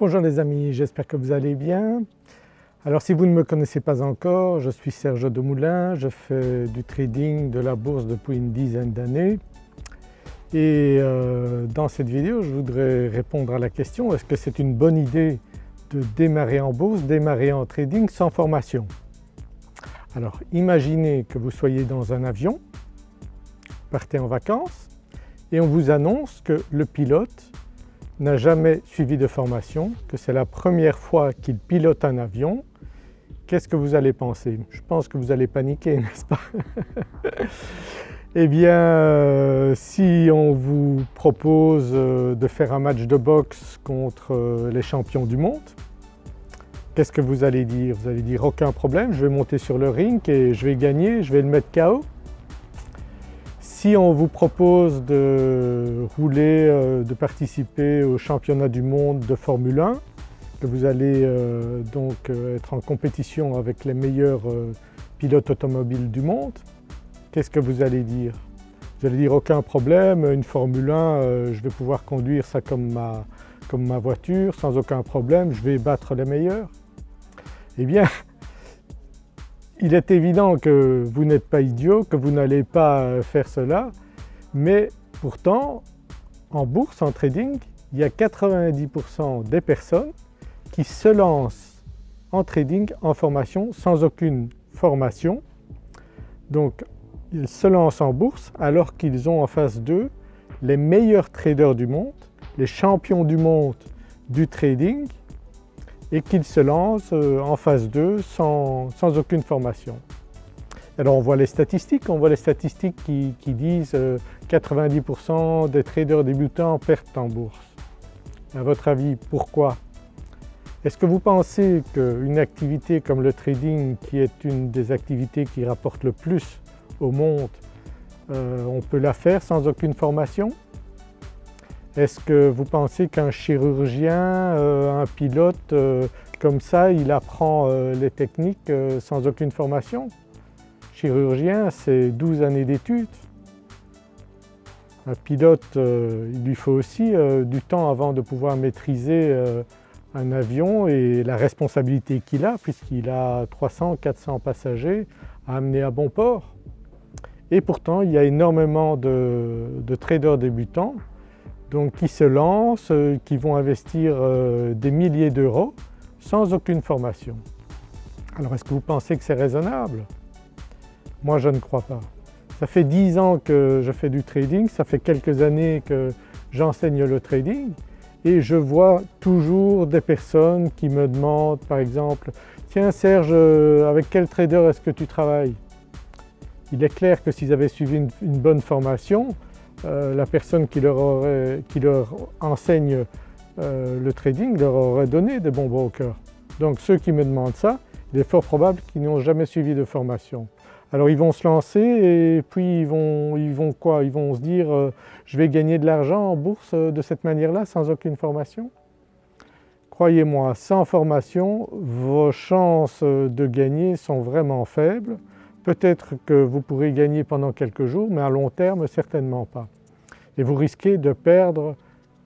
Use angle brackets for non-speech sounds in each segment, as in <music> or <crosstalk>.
Bonjour les amis, j'espère que vous allez bien. Alors si vous ne me connaissez pas encore, je suis Serge Demoulin, je fais du trading de la bourse depuis une dizaine d'années et euh, dans cette vidéo je voudrais répondre à la question est-ce que c'est une bonne idée de démarrer en bourse, démarrer en trading sans formation? Alors imaginez que vous soyez dans un avion, partez en vacances et on vous annonce que le pilote n'a jamais suivi de formation, que c'est la première fois qu'il pilote un avion, qu'est-ce que vous allez penser? Je pense que vous allez paniquer, <laughs> n'est-ce pas? Eh bien, euh, si on vous propose euh, de faire un match de boxe contre euh, les champions du monde, qu'est-ce que vous allez dire? Vous allez dire aucun problème, je vais monter sur le ring et je vais gagner, je vais le mettre KO si on vous propose de rouler, euh, de participer au championnat du monde de Formule 1, que vous allez euh, donc euh, être en compétition avec les meilleurs pilotes automobiles du monde, qu'est-ce que vous allez dire? Vous allez dire aucun problème, une Formule 1, je vais pouvoir conduire ça comme ma, comme ma voiture sans aucun problème, je vais battre les meilleurs? Eh bien il est évident que vous n'êtes pas idiot, que vous n'allez pas faire cela, mais pourtant en bourse, en trading, il y a 90% des personnes qui se lancent en trading, en formation, sans aucune formation. Donc ils se lancent en bourse alors qu'ils ont en face d'eux les meilleurs traders du monde, les champions du monde du trading et qu'ils se lancent euh, en phase 2 sans, aucune formation. Alors on voit les statistiques, on voit les statistiques qui, disent 90% euh, des traders débutants perdent en bourse. À votre avis, pourquoi? Est-ce que vous pensez qu'une activité comme le trading, qui est une des activités qui rapporte le plus au monde, euh, on peut la faire sans aucune formation? Est-ce que vous pensez qu'un chirurgien, euh, un pilote, euh, comme ça, il apprend euh, les techniques sans aucune formation? Chirurgien, c'est 12 années d'études. Un pilote, il lui faut aussi du temps avant de pouvoir maîtriser un avion et la responsabilité qu'il a puisqu'il a 300-400 passagers à amener à bon port. Et pourtant, il y a énormément de traders débutants donc qui se lancent, euh, qui vont investir euh, des milliers d'euros sans aucune formation. Alors est-ce que vous pensez que c'est raisonnable? Moi je ne crois pas. Ça fait 10 ans que je fais du trading, ça fait quelques années que j'enseigne le trading et je vois toujours des personnes qui me demandent par exemple « Tiens Serge, euh, avec quel trader est-ce que tu travailles ?» Il est clair que s'ils avaient suivi une bonne formation, euh, la personne qui leur, enseigne euh, le trading leur aurait donné des bons brokers. Donc ceux qui me demandent ça, il est fort probable qu'ils n'ont jamais suivi de formation. Alors ils vont se lancer et puis ils vont, ils vont quoi? Ils vont se dire euh, je vais gagner de l'argent en bourse de cette manière-là sans aucune formation? Croyez-moi, sans formation, vos chances de gagner sont vraiment faibles. Peut-être que vous pourrez gagner pendant quelques jours mais à long terme certainement pas. Et vous risquez de perdre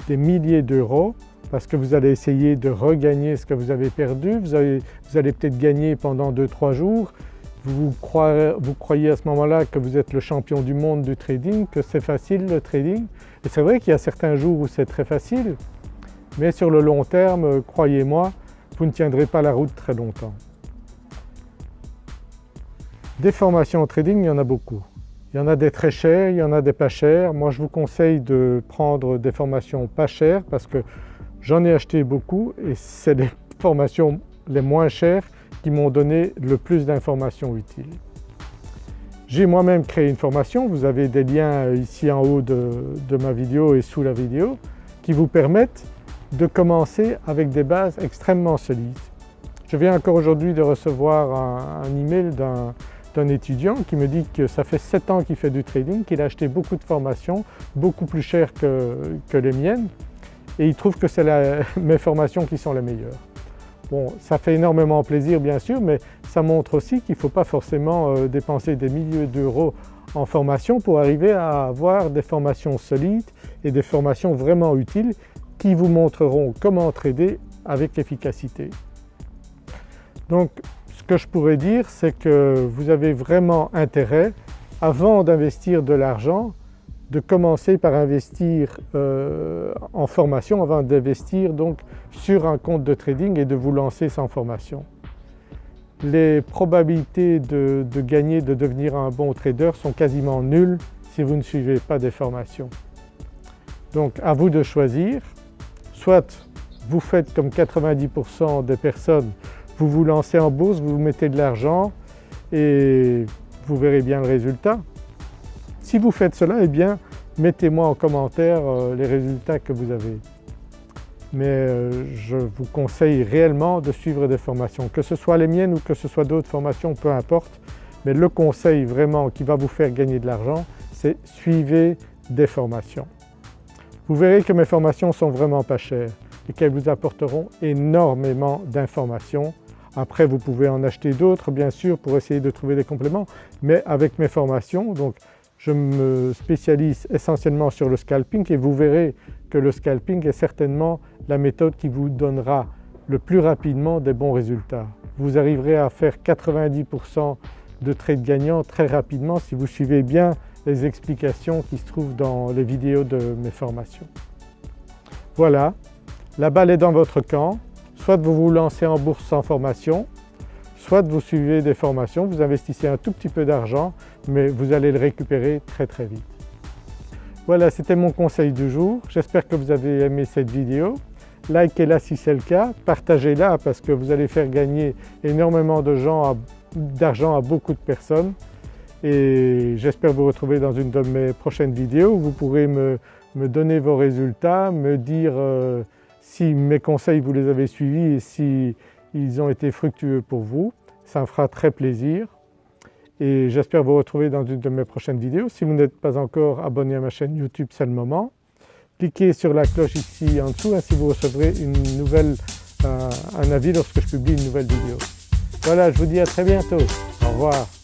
des milliers d'euros parce que vous allez essayer de regagner ce que vous avez perdu, vous, allez peut-être gagner pendant 2-3 jours, vous croyez, vous croyez à ce moment-là que vous êtes le champion du monde du trading, que c'est facile le trading. Et c'est vrai qu'il y a certains jours où c'est très facile, mais sur le long terme, croyez-moi, vous ne tiendrez pas la route très longtemps. Des formations en trading, il y en a beaucoup. Il y en a des très chers, il y en a des pas chers. Moi je vous conseille de prendre des formations pas chères parce que j'en ai acheté beaucoup et c'est les <laughs> formations les moins chères qui m'ont donné le plus d'informations utiles. J'ai moi-même créé une formation, vous avez des liens ici en haut de, ma vidéo et sous la vidéo qui vous permettent de commencer avec des bases extrêmement solides. Je viens encore aujourd'hui de recevoir un, un email d'un d'un étudiant qui me dit que ça fait 7 ans qu'il fait du trading, qu'il a acheté beaucoup de formations, beaucoup plus chères que, les miennes et il trouve que c'est <laughs> mes formations qui sont les meilleures. Bon, ça fait énormément plaisir bien sûr, mais ça montre aussi qu'il ne faut pas forcément euh, dépenser des milliers d'euros en formation pour arriver à avoir des formations solides et des formations vraiment utiles qui vous montreront comment trader avec efficacité. Donc que je pourrais dire c'est que vous avez vraiment intérêt avant d'investir de l'argent de commencer par investir euh, en formation avant d'investir donc sur un compte de trading et de vous lancer sans formation. Les probabilités de, de gagner, de devenir un bon trader sont quasiment nulles si vous ne suivez pas des formations. Donc à vous de choisir, soit vous faites comme 90% des personnes, vous vous lancez en bourse, vous mettez de l'argent et vous verrez bien le résultat. Si vous faites cela, eh bien mettez-moi en commentaire euh, les résultats que vous avez. Mais euh, je vous conseille réellement de suivre des formations, que ce soit les miennes ou que ce soit d'autres formations, peu importe. Mais le conseil vraiment qui va vous faire gagner de l'argent, c'est suivez des formations. Vous verrez que mes formations sont vraiment pas chères et qu'elles vous apporteront énormément d'informations. Après vous pouvez en acheter d'autres bien sûr pour essayer de trouver des compléments, mais avec mes formations, donc je me spécialise essentiellement sur le scalping et vous verrez que le scalping est certainement la méthode qui vous donnera le plus rapidement des bons résultats. Vous arriverez à faire 90% de trades gagnants très rapidement si vous suivez bien les explications qui se trouvent dans les vidéos de mes formations. Voilà, la balle est dans votre camp, soit vous vous lancez en bourse sans formation, soit vous suivez des formations, vous investissez un tout petit peu d'argent mais vous allez le récupérer très très vite. Voilà c'était mon conseil du jour, j'espère que vous avez aimé cette vidéo. Likez-la si c'est le cas, partagez-la parce que vous allez faire gagner énormément d'argent à beaucoup de personnes et j'espère vous retrouver dans une de mes prochaines vidéos où vous pourrez me, donner vos résultats, me dire euh, si mes conseils vous les avez suivis et si ils ont été fructueux pour vous, ça me fera très plaisir et j'espère vous retrouver dans une de mes prochaines vidéos. Si vous n'êtes pas encore abonné à ma chaîne YouTube, c'est le moment. Cliquez sur la cloche ici en dessous, ainsi vous recevrez une nouvelle, euh, un avis lorsque je publie une nouvelle vidéo. Voilà, je vous dis à très bientôt. Au revoir.